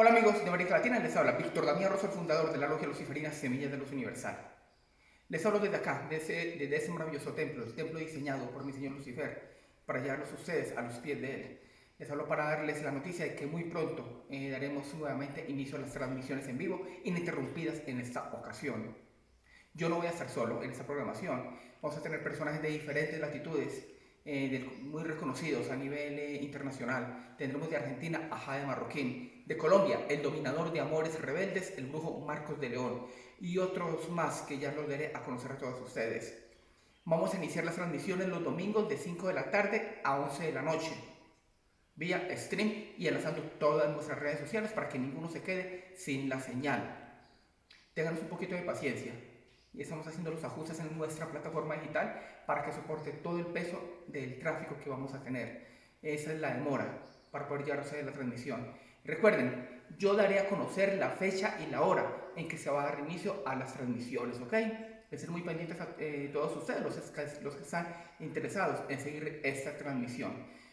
Hola amigos de América Latina, les habla Víctor Damián Rosso, el fundador de la Logia Luciferina Semillas de Luz Universal. Les hablo desde acá, desde, desde ese maravilloso templo, el templo diseñado por mi señor Lucifer, para llevarlos ustedes a los pies de él. Les hablo para darles la noticia de que muy pronto eh, daremos nuevamente inicio a las transmisiones en vivo, ininterrumpidas en esta ocasión. Yo no voy a estar solo en esta programación, vamos a tener personajes de diferentes latitudes, eh, muy reconocidos a nivel eh, internacional. Tendremos de Argentina a Jade Marroquín, de Colombia el dominador de amores rebeldes, el brujo Marcos de León y otros más que ya los daré a conocer a todos ustedes. Vamos a iniciar las transmisiones los domingos de 5 de la tarde a 11 de la noche, vía stream y enlazando todas nuestras redes sociales para que ninguno se quede sin la señal. Ténganos un poquito de paciencia y estamos haciendo los ajustes en nuestra plataforma digital para que soporte todo el peso del tráfico que vamos a tener. Esa es la demora para poder llevar a la transmisión. Recuerden, yo daré a conocer la fecha y la hora en que se va a dar inicio a las transmisiones, ¿ok? De ser muy pendientes a eh, todos ustedes, los, los, que están interesados en seguir esta transmisión.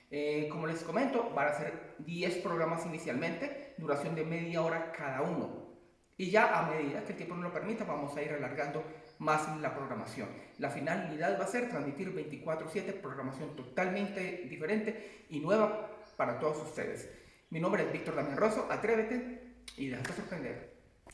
Eh, como les comento, van a ser 10 programas inicialmente, duración de media hora cada uno. Y ya a medida que el tiempo nos lo permita, vamos a ir alargando más la programación. La finalidad va a ser transmitir 24/7, programación totalmente diferente y nueva para todos ustedes. Mi nombre es Víctor Damián Rosso, atrévete y déjate sorprender.